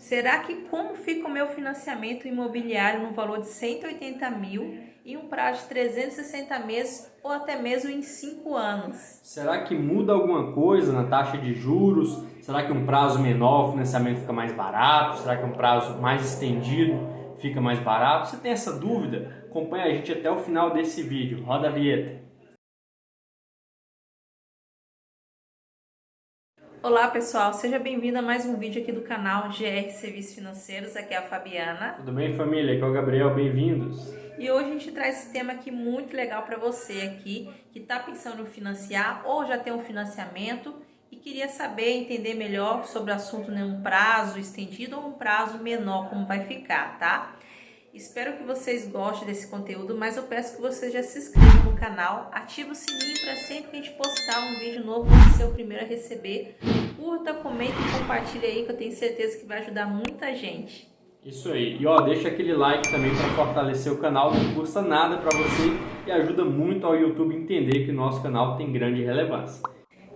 Será que como fica o meu financiamento imobiliário no valor de 180 mil em um prazo de 360 meses ou até mesmo em 5 anos? Será que muda alguma coisa na taxa de juros? Será que um prazo menor o financiamento fica mais barato? Será que um prazo mais estendido fica mais barato? Se tem essa dúvida, acompanhe a gente até o final desse vídeo. Roda a vinheta. Olá pessoal, seja bem-vindo a mais um vídeo aqui do canal GR Serviços Financeiros, aqui é a Fabiana. Tudo bem família? Aqui é o Gabriel, bem-vindos. E hoje a gente traz esse tema aqui muito legal para você aqui, que está pensando em financiar ou já tem um financiamento e queria saber, entender melhor sobre o assunto em um prazo estendido ou um prazo menor, como vai ficar, tá? Espero que vocês gostem desse conteúdo, mas eu peço que você já se inscreva no canal, ative o sininho para sempre que a gente postar um vídeo novo, você ser o primeiro a receber. Curta, comenta e compartilha aí que eu tenho certeza que vai ajudar muita gente. Isso aí. E ó, deixa aquele like também para fortalecer o canal, não custa nada para você e ajuda muito ao YouTube entender que o nosso canal tem grande relevância.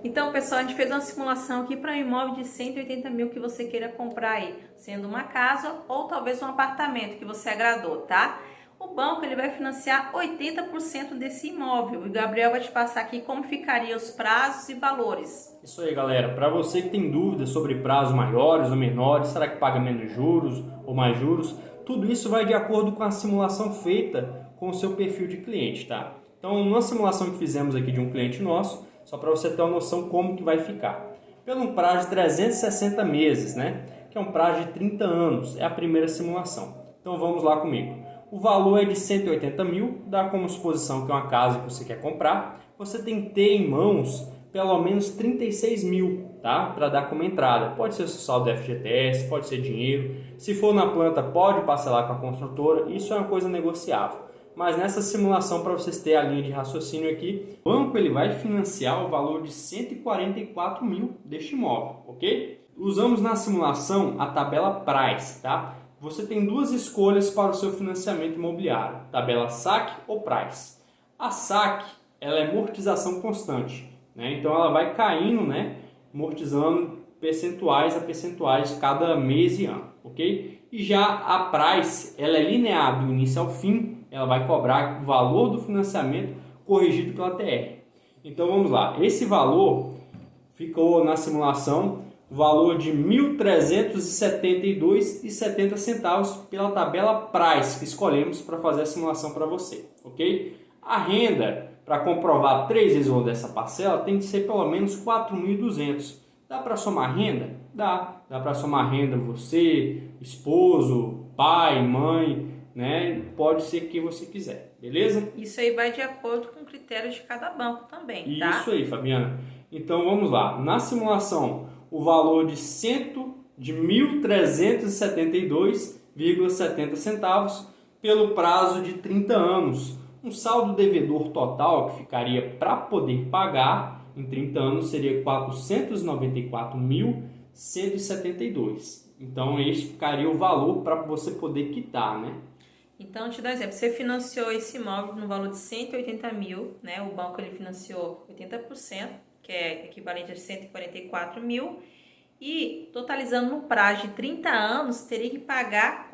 Então, pessoal, a gente fez uma simulação aqui para um imóvel de 180 mil que você queira comprar aí, sendo uma casa ou talvez um apartamento que você agradou, tá? O banco ele vai financiar 80% desse imóvel e o Gabriel vai te passar aqui como ficaria os prazos e valores. Isso aí, galera. Para você que tem dúvidas sobre prazos maiores ou menores, será que paga menos juros ou mais juros? Tudo isso vai de acordo com a simulação feita com o seu perfil de cliente, tá? Então, numa simulação que fizemos aqui de um cliente nosso, só para você ter uma noção como que vai ficar. Pelo prazo de 360 meses, né? Que é um prazo de 30 anos, é a primeira simulação. Então vamos lá comigo. O valor é de 180 mil, dá como suposição que é uma casa que você quer comprar. Você tem que ter em mãos pelo menos 36 mil, tá? Para dar como entrada. Pode ser o saldo FGTS, pode ser dinheiro. Se for na planta, pode parcelar com a construtora. Isso é uma coisa negociável mas nessa simulação, para vocês terem a linha de raciocínio aqui, o banco ele vai financiar o valor de 144 mil deste imóvel, ok? Usamos na simulação a tabela Price, tá? Você tem duas escolhas para o seu financiamento imobiliário, tabela SAC ou Price. A SAC ela é amortização constante, né? então ela vai caindo, né? amortizando percentuais a percentuais cada mês e ano, ok? E já a Price ela é linear do início ao fim, ela vai cobrar o valor do financiamento corrigido pela TR. Então vamos lá, esse valor ficou na simulação valor de R$ 1.372,70 centavos pela tabela Price que escolhemos para fazer a simulação para você, ok? A renda para comprovar três vezes o valor dessa parcela tem que ser pelo menos 4.200. Dá para somar renda? Dá. Dá para somar renda você, esposo, pai, mãe, né? Pode ser quem você quiser, beleza? Isso aí vai de acordo com critérios de cada banco também, tá? Isso aí, Fabiana. Então vamos lá. Na simulação, o valor de cento de 1.372,70 centavos pelo prazo de 30 anos. Um saldo devedor total que ficaria para poder pagar em 30 anos seria 494.172. Então, este ficaria o valor para você poder quitar, né? Então, te dou um exemplo, você financiou esse imóvel no valor de 180 mil, né? O banco ele financiou 80%, que é equivalente a 144 mil, e totalizando no prazo de 30 anos, teria que pagar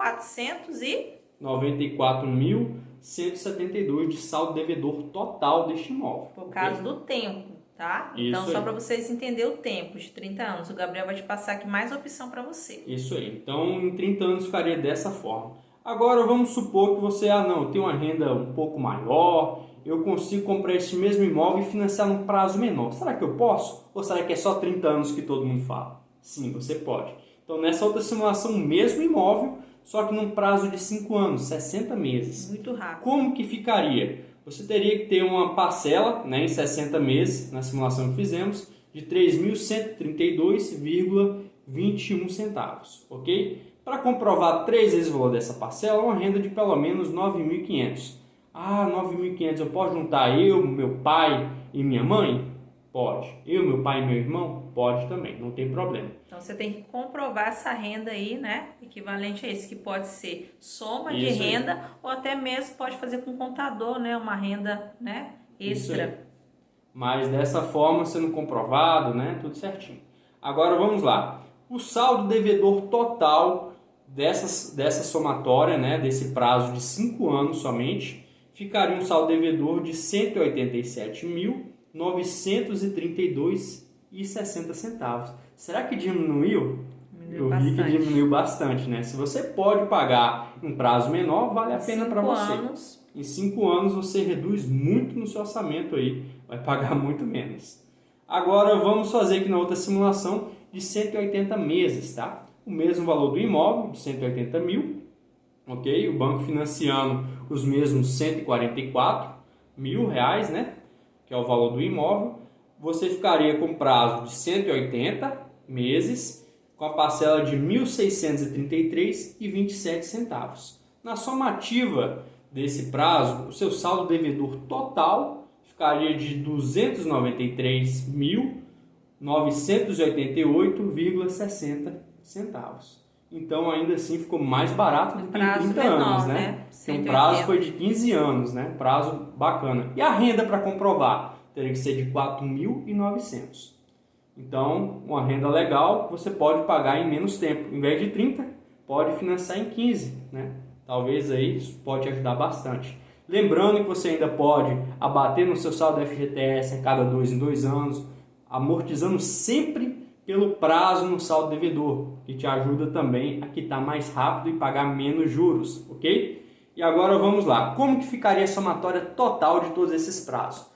494.172 de saldo devedor total deste imóvel. Por causa do tempo, tá? Isso então, só para vocês entenderem o tempo de 30 anos, o Gabriel vai te passar aqui mais opção para você. Isso aí. Então, em 30 anos ficaria dessa forma. Agora vamos supor que você, ah não, tem uma renda um pouco maior, eu consigo comprar esse mesmo imóvel e financiar num prazo menor. Será que eu posso? Ou será que é só 30 anos que todo mundo fala? Sim, você pode. Então nessa outra simulação, o mesmo imóvel, só que num prazo de 5 anos, 60 meses. Muito rápido. Como que ficaria? Você teria que ter uma parcela né, em 60 meses, na simulação que fizemos, de 3.132,21 centavos, ok? Para comprovar três vezes o valor dessa parcela, uma renda de pelo menos 9.500. Ah, 9.500 eu posso juntar eu, meu pai e minha mãe? Pode. Eu, meu pai e meu irmão? Pode também, não tem problema. Então você tem que comprovar essa renda aí, né? Equivalente a isso, que pode ser soma isso de renda aí. ou até mesmo pode fazer com contador, né? Uma renda, né? Extra. Mas dessa forma, sendo comprovado, né? Tudo certinho. Agora vamos lá. O saldo devedor total dessas, dessa somatória, né, desse prazo de 5 anos somente, ficaria um saldo devedor de R$ 187.932,60 Será que diminuiu? Diminuiu Eu bastante. vi que diminuiu bastante, né? Se você pode pagar em prazo menor, vale a pena para Cinco você. anos. Em 5 anos você reduz muito no seu orçamento aí, vai pagar muito menos. Agora vamos fazer aqui na outra simulação de 180 meses, tá? O mesmo valor do imóvel, de 180 mil, ok? O banco financiando os mesmos 144 mil reais, né? Que é o valor do imóvel. Você ficaria com prazo de 180 meses, com a parcela de R$ 1.633,27 centavos. Na somativa desse prazo, o seu saldo devedor total ficaria de R$ 293.988,60 centavos. Então, ainda assim, ficou mais barato do que em Prazo 30 menor, anos, né? né? Porque o 180. prazo foi de 15 anos, né? Prazo bacana. E a renda para comprovar? Teria que ser de 4.900. Então, uma renda legal você pode pagar em menos tempo. Em vez de 30, pode financiar em 15, né? Talvez aí isso pode ajudar bastante. Lembrando que você ainda pode abater no seu saldo FGTS a cada dois em dois anos, amortizando sempre pelo prazo no saldo devedor, que te ajuda também a quitar mais rápido e pagar menos juros, ok? E agora vamos lá, como que ficaria a somatória total de todos esses prazos?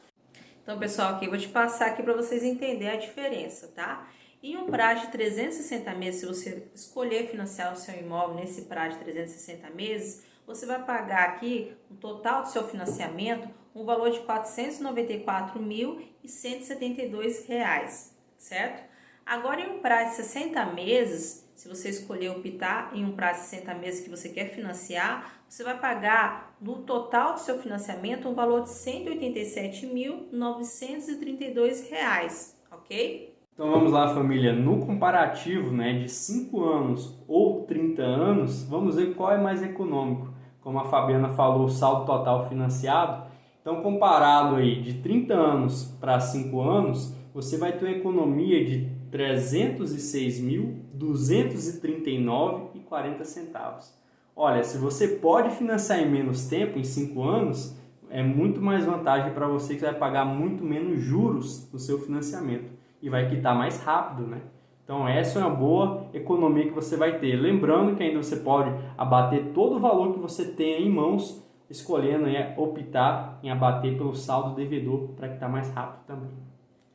Então, pessoal, aqui eu vou te passar aqui para vocês entenderem a diferença, tá? Em um prazo de 360 meses, se você escolher financiar o seu imóvel nesse prazo de 360 meses, você vai pagar aqui o total do seu financiamento um valor de 494.172 reais, certo? Agora, em um prazo de 60 meses, se você escolher optar em um prazo de 60 meses que você quer financiar, você vai pagar no total do seu financiamento um valor de 187.932 reais, ok? Então vamos lá, família. No comparativo né, de 5 anos ou 30 anos, vamos ver qual é mais econômico. Como a Fabiana falou, o saldo total financiado. Então, comparado aí de 30 anos para 5 anos, você vai ter uma economia de R$ 306.239,40 centavos. Olha, se você pode financiar em menos tempo, em 5 anos, é muito mais vantagem para você que vai pagar muito menos juros no seu financiamento e vai quitar mais rápido, né? Então essa é uma boa economia que você vai ter. Lembrando que ainda você pode abater todo o valor que você tem em mãos, escolhendo é, optar em abater pelo saldo devedor para quitar mais rápido também.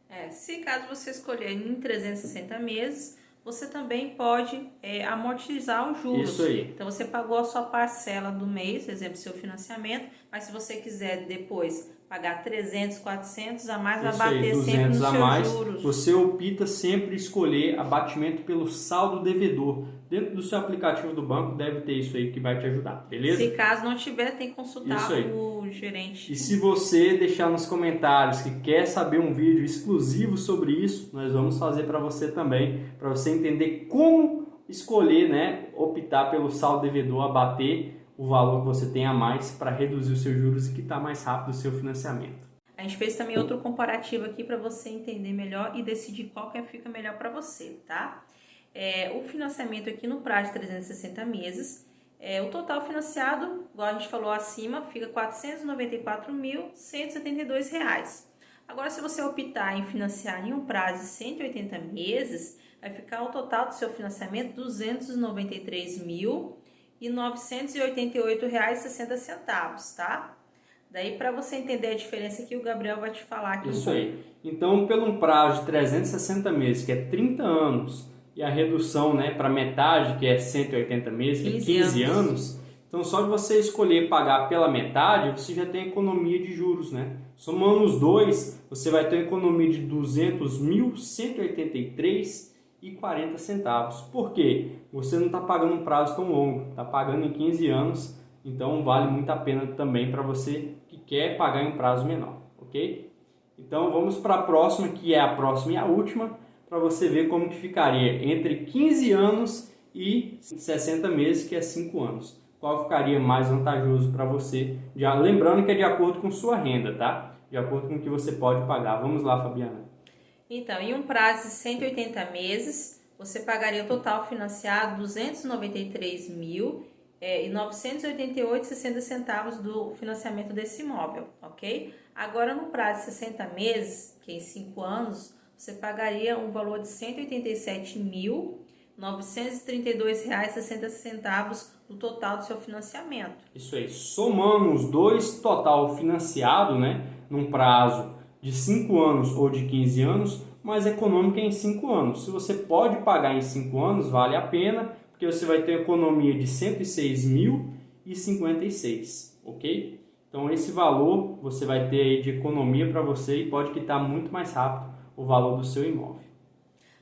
É, se caso você escolher em 360 meses, você também pode é, amortizar os juros. Isso aí. Então você pagou a sua parcela do mês, exemplo, seu financiamento, mas se você quiser depois pagar 300, 400 a mais, vai Isso aí, bater sempre nos 200 a mais. juros. Você opta sempre escolher abatimento pelo saldo devedor. Dentro do seu aplicativo do banco deve ter isso aí que vai te ajudar, beleza? Se caso não tiver, tem que consultar o gerente. E se você deixar nos comentários que quer saber um vídeo exclusivo sobre isso, nós vamos fazer para você também, para você entender como escolher, né, optar pelo saldo devedor, abater o valor que você tem a mais para reduzir os seus juros e quitar mais rápido o seu financiamento. A gente fez também outro comparativo aqui para você entender melhor e decidir qual que fica melhor para você, tá? É, o financiamento aqui no prazo de 360 meses, é, o total financiado, igual a gente falou acima, fica 494.172 reais. Agora, se você optar em financiar em um prazo de 180 meses, vai ficar o total do seu financiamento R$ 293.988,60 reais, tá? Daí, para você entender a diferença aqui, o Gabriel vai te falar aqui. Isso aí. Então, pelo um prazo de 360 meses, que é 30 anos, e a redução né, para metade, que é 180 meses, que é 15 15 anos. anos, então só de você escolher pagar pela metade, você já tem economia de juros, né? Somando os dois, você vai ter uma economia de 200.183,40 centavos. Por quê? Você não está pagando um prazo tão longo, está pagando em 15 anos, então vale muito a pena também para você que quer pagar em um prazo menor, ok? Então vamos para a próxima, que é a próxima e a última, para você ver como que ficaria entre 15 anos e 60 meses, que é 5 anos. Qual ficaria mais vantajoso para você? Já lembrando que é de acordo com sua renda, tá? De acordo com o que você pode pagar. Vamos lá, Fabiana. Então, em um prazo de 180 meses, você pagaria o total financiado R$ 293 mil é, 988,60 centavos do financiamento desse imóvel, ok? Agora, no prazo de 60 meses, que é em 5 anos, você pagaria um valor de R$ 187.932,60 no total do seu financiamento. Isso aí, somando os dois total financiado, né, num prazo de 5 anos ou de 15 anos, mais econômica em 5 anos. Se você pode pagar em 5 anos, vale a pena, porque você vai ter economia de R$ 106.056, ok? Então esse valor você vai ter aí de economia para você e pode quitar muito mais rápido o valor do seu imóvel.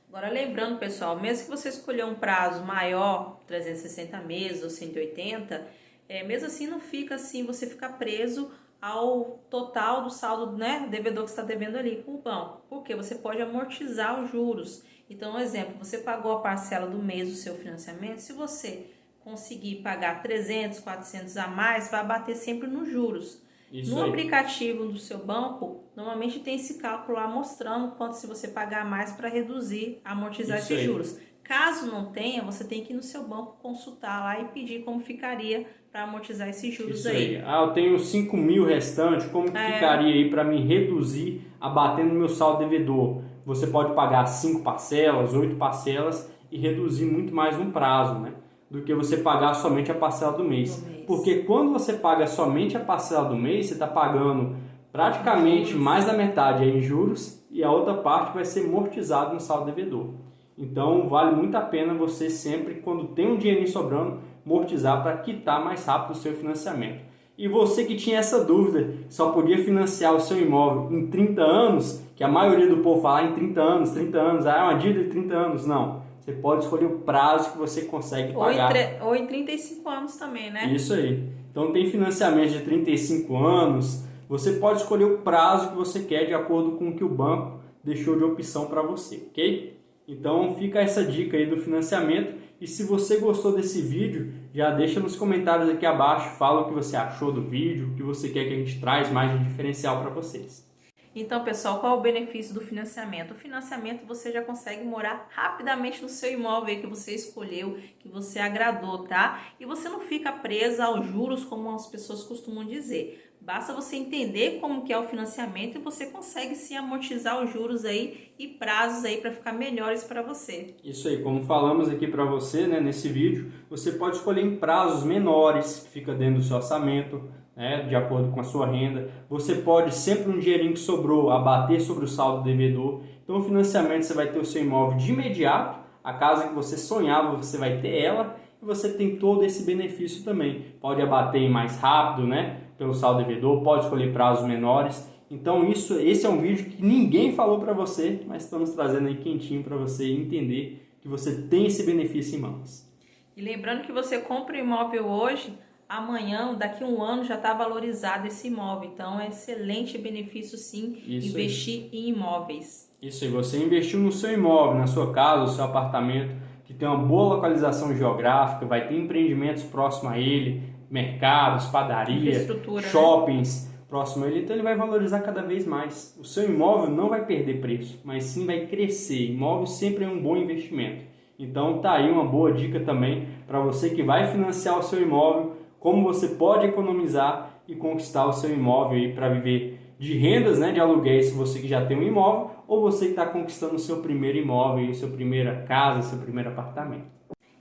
Agora lembrando pessoal, mesmo que você escolher um prazo maior, 360 meses ou 180, é, mesmo assim não fica assim, você fica preso ao total do saldo, né, devedor que está devendo ali com o banco. Porque você pode amortizar os juros. Então, um exemplo, você pagou a parcela do mês do seu financiamento, se você conseguir pagar 300, 400 a mais, vai bater sempre nos juros. Isso no aí. aplicativo do seu banco, normalmente tem esse cálculo lá mostrando quanto se você pagar mais para reduzir, amortizar Isso esses aí. juros. Caso não tenha, você tem que ir no seu banco consultar lá e pedir como ficaria para amortizar esses juros Isso aí. aí. Ah, eu tenho 5 mil restante, como é. ficaria aí para me reduzir abatendo meu saldo devedor? Você pode pagar 5 parcelas, 8 parcelas e reduzir muito mais no prazo, né? Do que você pagar somente a parcela do mês. do mês. Porque quando você paga somente a parcela do mês, você está pagando praticamente mais da metade em juros e a outra parte vai ser amortizado no saldo devedor. Então vale muito a pena você sempre, quando tem um dinheirinho sobrando, amortizar para quitar mais rápido o seu financiamento. E você que tinha essa dúvida, só podia financiar o seu imóvel em 30 anos, que a maioria do povo fala em 30 anos, 30 anos, ah, é uma dívida de 30 anos. Não, você pode escolher o prazo que você consegue pagar. Ou em, ou em 35 anos também, né? Isso aí. Então tem financiamento de 35 anos, você pode escolher o prazo que você quer de acordo com o que o banco deixou de opção para você, ok? Então fica essa dica aí do financiamento e se você gostou desse vídeo, já deixa nos comentários aqui abaixo, fala o que você achou do vídeo, o que você quer que a gente traz mais de diferencial para vocês. Então, pessoal, qual o benefício do financiamento? O financiamento você já consegue morar rapidamente no seu imóvel que você escolheu, que você agradou, tá? E você não fica presa aos juros, como as pessoas costumam dizer. Basta você entender como que é o financiamento e você consegue sim amortizar os juros aí e prazos aí para ficar melhores para você. Isso aí, como falamos aqui para você, né, nesse vídeo, você pode escolher em prazos menores, que fica dentro do seu orçamento, né, de acordo com a sua renda. Você pode sempre um dinheirinho que sobrou abater sobre o saldo devedor. Então o financiamento você vai ter o seu imóvel de imediato, a casa que você sonhava, você vai ter ela e você tem todo esse benefício também. Pode abater mais rápido, né? Pelo saldo devedor, pode escolher prazos menores. Então isso, esse é um vídeo que ninguém falou para você, mas estamos trazendo aí quentinho para você entender que você tem esse benefício em mãos. E lembrando que você compra o imóvel hoje, amanhã, daqui a um ano já está valorizado esse imóvel. Então é excelente benefício sim isso investir aí. em imóveis. Isso aí, você investiu no seu imóvel, na sua casa, no seu apartamento, que tem uma boa localização geográfica, vai ter empreendimentos próximos a ele, mercados, padaria, né? shoppings né? próximo a ele, então ele vai valorizar cada vez mais. O seu imóvel não vai perder preço, mas sim vai crescer. Imóvel sempre é um bom investimento. Então tá aí uma boa dica também para você que vai financiar o seu imóvel, como você pode economizar e conquistar o seu imóvel para viver de rendas, né, de aluguéis, se você que já tem um imóvel, ou você que está conquistando o seu primeiro imóvel, sua primeira casa, seu primeiro apartamento.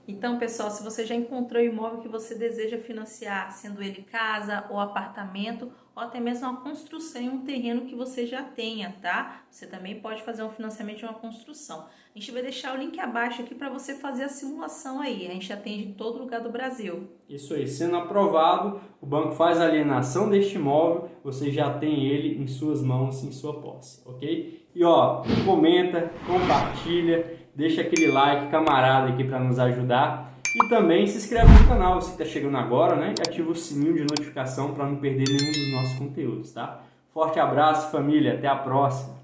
Então, pessoal, se você já encontrou o imóvel que você deseja financiar, sendo ele casa ou apartamento, ou até mesmo uma construção em um terreno que você já tenha, tá? Você também pode fazer um financiamento de uma construção. A gente vai deixar o link abaixo aqui para você fazer a simulação aí. A gente atende em todo lugar do Brasil. Isso aí, sendo aprovado, o banco faz a alienação deste imóvel, você já tem ele em suas mãos, em sua posse, ok? E ó, comenta, compartilha, deixa aquele like camarada aqui para nos ajudar e também se inscreve no canal, você que está chegando agora, né? E ativa o sininho de notificação para não perder nenhum dos nossos conteúdos, tá? Forte abraço, família, até a próxima!